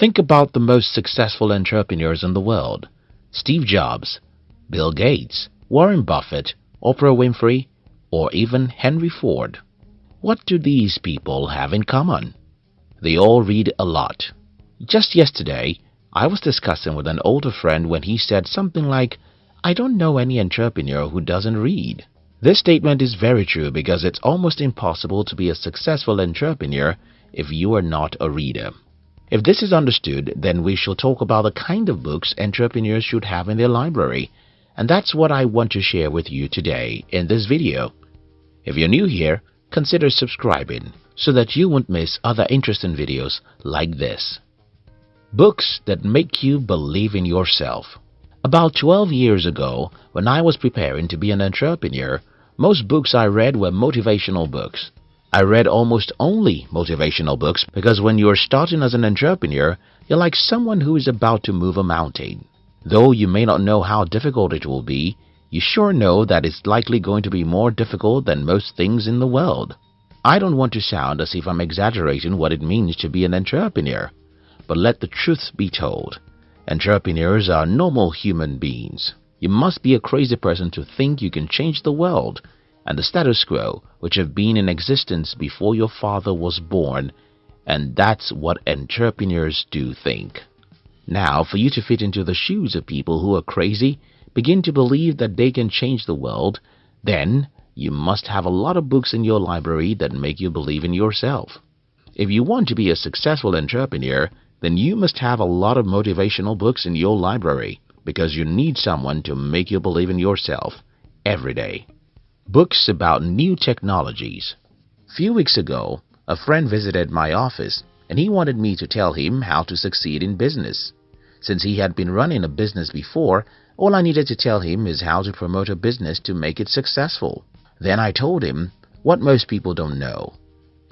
Think about the most successful entrepreneurs in the world Steve Jobs, Bill Gates, Warren Buffett, Oprah Winfrey, or even Henry Ford. What do these people have in common? They all read a lot. Just yesterday, I was discussing with an older friend when he said something like, I don't know any entrepreneur who doesn't read. This statement is very true because it's almost impossible to be a successful entrepreneur if you are not a reader. If this is understood, then we shall talk about the kind of books entrepreneurs should have in their library. And that's what I want to share with you today in this video. If you're new here, consider subscribing so that you won't miss other interesting videos like this. Books that make you believe in yourself. About 12 years ago, when I was preparing to be an entrepreneur, most books I read were motivational books. I read almost only motivational books because when you are starting as an entrepreneur, you're like someone who is about to move a mountain. Though you may not know how difficult it will be, you sure know that it's likely going to be more difficult than most things in the world. I don't want to sound as if I'm exaggerating what it means to be an entrepreneur, but let the truth be told. Entrepreneurs are normal human beings. You must be a crazy person to think you can change the world and the status quo which have been in existence before your father was born and that's what entrepreneurs do think. Now, for you to fit into the shoes of people who are crazy, begin to believe that they can change the world, then you must have a lot of books in your library that make you believe in yourself. If you want to be a successful entrepreneur, then you must have a lot of motivational books in your library because you need someone to make you believe in yourself every day. Books about new technologies. Few weeks ago, a friend visited my office and he wanted me to tell him how to succeed in business. Since he had been running a business before, all I needed to tell him is how to promote a business to make it successful. Then I told him what most people don't know.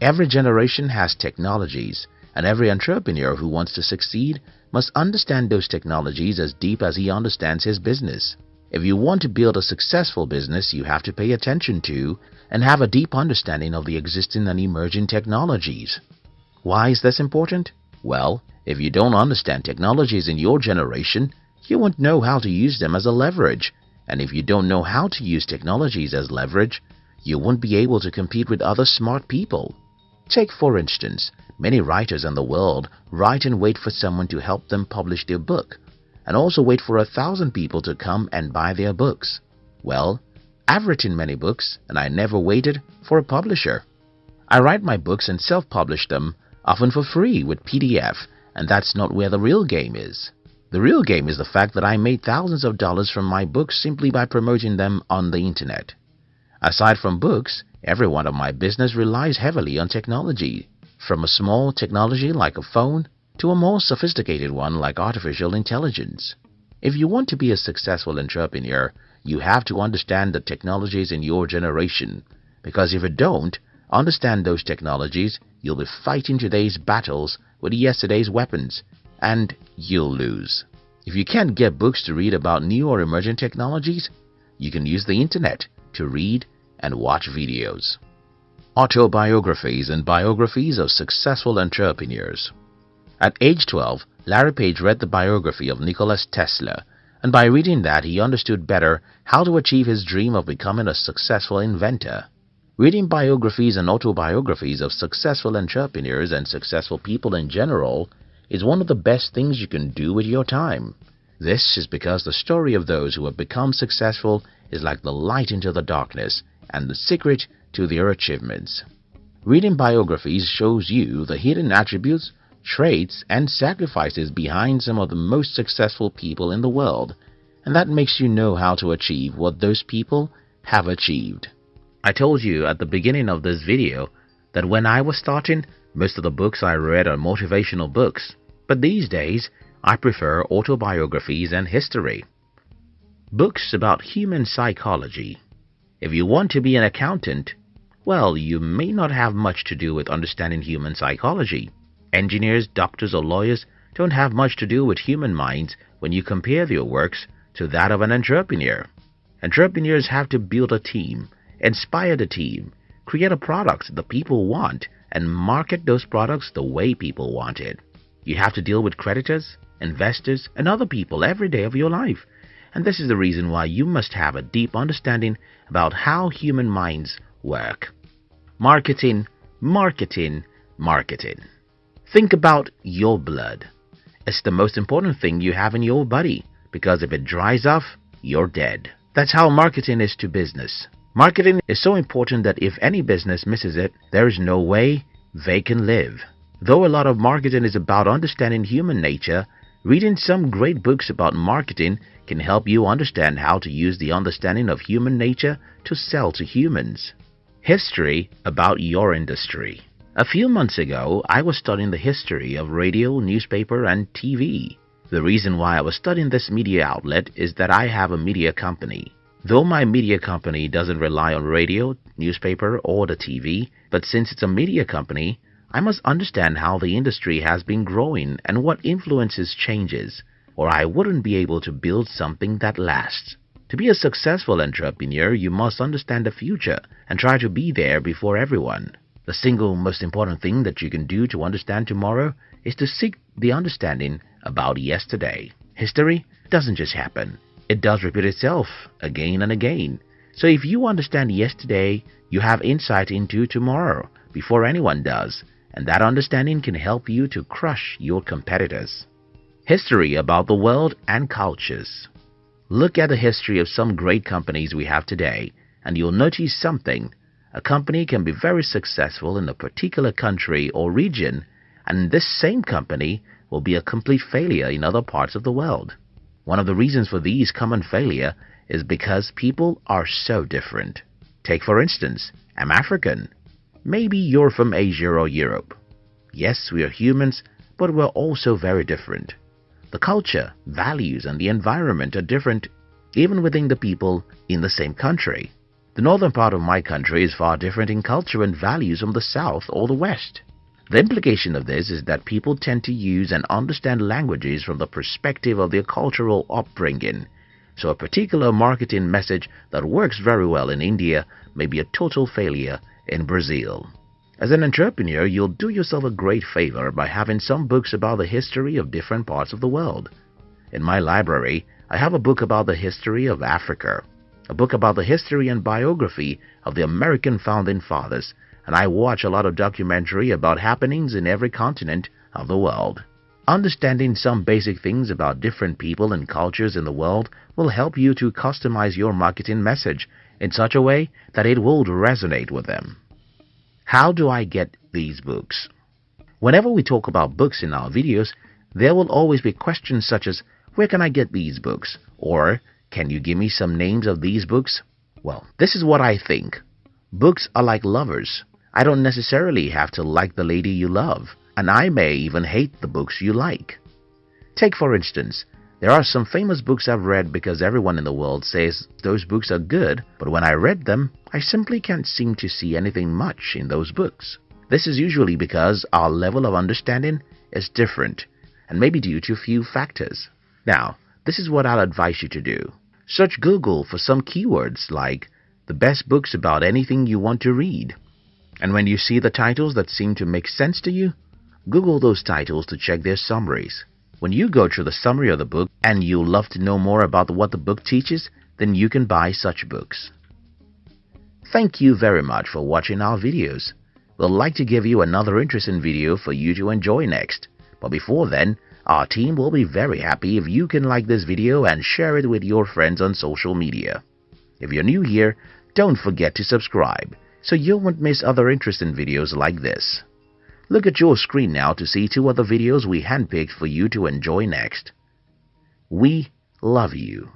Every generation has technologies, and every entrepreneur who wants to succeed must understand those technologies as deep as he understands his business. If you want to build a successful business, you have to pay attention to and have a deep understanding of the existing and emerging technologies. Why is this important? Well, if you don't understand technologies in your generation, you won't know how to use them as a leverage. And if you don't know how to use technologies as leverage, you won't be able to compete with other smart people. Take for instance, many writers in the world write and wait for someone to help them publish their book and also wait for a thousand people to come and buy their books. Well, I've written many books and I never waited for a publisher. I write my books and self-publish them, often for free with PDF, and that's not where the real game is. The real game is the fact that I made thousands of dollars from my books simply by promoting them on the internet. Aside from books, every one of my business relies heavily on technology, from a small technology like a phone to a more sophisticated one like artificial intelligence. If you want to be a successful entrepreneur, you have to understand the technologies in your generation, because if you don't understand those technologies, you'll be fighting today's battles with yesterday's weapons, and you'll lose. If you can't get books to read about new or emerging technologies, you can use the internet to read and watch videos. Autobiographies and biographies of successful entrepreneurs. At age 12, Larry Page read the biography of Nicholas Tesla, and by reading that he understood better how to achieve his dream of becoming a successful inventor. Reading biographies and autobiographies of successful entrepreneurs and successful people in general is one of the best things you can do with your time. This is because the story of those who have become successful is like the light into the darkness and the secret to their achievements. Reading biographies shows you the hidden attributes traits, and sacrifices behind some of the most successful people in the world, and that makes you know how to achieve what those people have achieved. I told you at the beginning of this video that when I was starting, most of the books I read are motivational books, but these days I prefer autobiographies and history. Books about human psychology. If you want to be an accountant, well, you may not have much to do with understanding human psychology. Engineers, doctors, or lawyers don't have much to do with human minds when you compare their works to that of an entrepreneur. Entrepreneurs have to build a team, inspire the team, create a product the people want, and market those products the way people want it. You have to deal with creditors, investors, and other people every day of your life. And this is the reason why you must have a deep understanding about how human minds work. Marketing, marketing, marketing. Think about your blood. It's the most important thing you have in your body because if it dries off, you're dead. That's how marketing is to business. Marketing is so important that if any business misses it, there is no way they can live. Though a lot of marketing is about understanding human nature, reading some great books about marketing can help you understand how to use the understanding of human nature to sell to humans. History about your industry. A few months ago, I was studying the history of radio, newspaper, and TV. The reason why I was studying this media outlet is that I have a media company. Though my media company doesn't rely on radio, newspaper, or the TV, but since it's a media company, I must understand how the industry has been growing and what influences changes, or I wouldn't be able to build something that lasts. To be a successful entrepreneur, you must understand the future and try to be there before everyone. The single most important thing that you can do to understand tomorrow is to seek the understanding about yesterday. History doesn't just happen. It does repeat itself again and again. So if you understand yesterday, you have insight into tomorrow before anyone does, and that understanding can help you to crush your competitors. History about the world and cultures. Look at the history of some great companies we have today, and you'll notice something. A company can be very successful in a particular country or region, and this same company will be a complete failure in other parts of the world. One of the reasons for these common failure is because people are so different. Take for instance, I'm African. Maybe you're from Asia or Europe. Yes, we are humans, but we're also very different. The culture, values, and the environment are different even within the people in the same country. The northern part of my country is far different in culture and values from the south or the west. The implication of this is that people tend to use and understand languages from the perspective of their cultural upbringing. So a particular marketing message that works very well in India may be a total failure in Brazil. As an entrepreneur, you'll do yourself a great favor by having some books about the history of different parts of the world. In my library, I have a book about the history of Africa, a book about the history and biography of the American founding fathers, and I watch a lot of documentary about happenings in every continent of the world. Understanding some basic things about different people and cultures in the world will help you to customize your marketing message in such a way that it will resonate with them. How do I get these books? Whenever we talk about books in our videos, there will always be questions such as, where can I get these books? Or, can you give me some names of these books? Well, this is what I think. Books are like lovers. I don't necessarily have to like the lady you love, and I may even hate the books you like. Take for instance, there are some famous books I've read because everyone in the world says those books are good, but when I read them, I simply can't seem to see anything much in those books. This is usually because our level of understanding is different and maybe due to a few factors. Now, this is what I'll advise you to do. Search Google for some keywords like the best books about anything you want to read and when you see the titles that seem to make sense to you, Google those titles to check their summaries. When you go through the summary of the book and you love to know more about what the book teaches, then you can buy such books. Thank you very much for watching our videos. We'll like to give you another interesting video for you to enjoy next. But before then, our team will be very happy if you can like this video and share it with your friends on social media. If you're new here, don't forget to subscribe so you won't miss other interesting videos like this. Look at your screen now to see two other videos we handpicked for you to enjoy next. We love you.